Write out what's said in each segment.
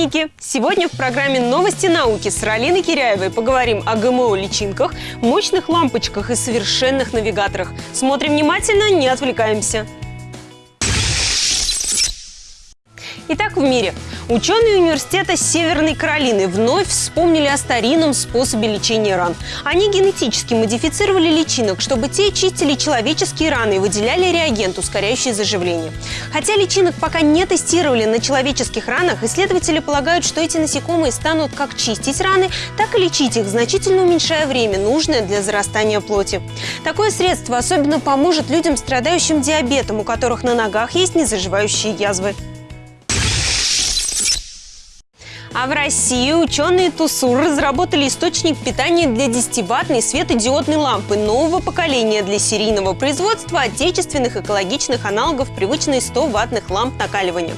ученики! Сегодня в программе «Новости науки» с Ралиной Киряевой поговорим о ГМО-личинках, мощных лампочках и совершенных навигаторах. Смотрим внимательно, не отвлекаемся. Итак, в мире. Ученые университета Северной Каролины вновь вспомнили о старинном способе лечения ран. Они генетически модифицировали личинок, чтобы те чистили человеческие раны и выделяли реагент, ускоряющий заживление. Хотя личинок пока не тестировали на человеческих ранах, исследователи полагают, что эти насекомые станут как чистить раны, так и лечить их, значительно уменьшая время, нужное для зарастания плоти. Такое средство особенно поможет людям, страдающим диабетом, у которых на ногах есть незаживающие язвы. А в России ученые ТУСУР разработали источник питания для 10-ваттной светодиодной лампы нового поколения для серийного производства отечественных экологичных аналогов привычной 100-ваттных ламп накаливания.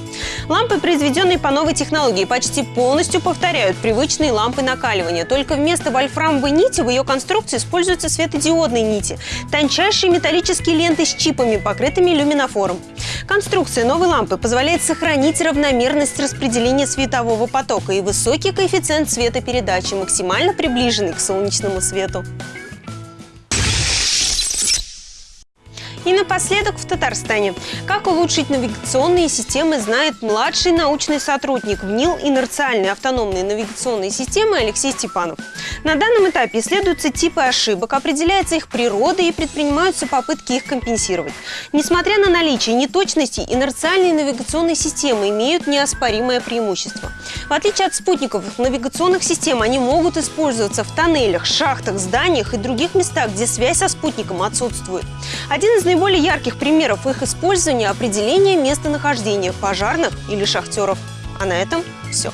Лампы, произведенные по новой технологии, почти полностью повторяют привычные лампы накаливания. Только вместо вольфрамовой нити в ее конструкции используются светодиодные нити – тончайшие металлические ленты с чипами, покрытыми люминофором. Конструкция новой лампы позволяет сохранить равномерность распределения светового потока и высокий коэффициент светопередачи, максимально приближенный к солнечному свету. И напоследок в Татарстане. Как улучшить навигационные системы, знает младший научный сотрудник ВНИЛ инерциальной автономной навигационной системы Алексей Степанов. На данном этапе исследуются типы ошибок, определяется их природа и предпринимаются попытки их компенсировать. Несмотря на наличие неточностей, инерциальные навигационные системы имеют неоспоримое преимущество. В отличие от спутниковых навигационных систем, они могут использоваться в тоннелях, шахтах, зданиях и других местах, где связь со спутником отсутствует. Один из наиболее ярких примеров их использования – определение местонахождения пожарных или шахтеров. А на этом все.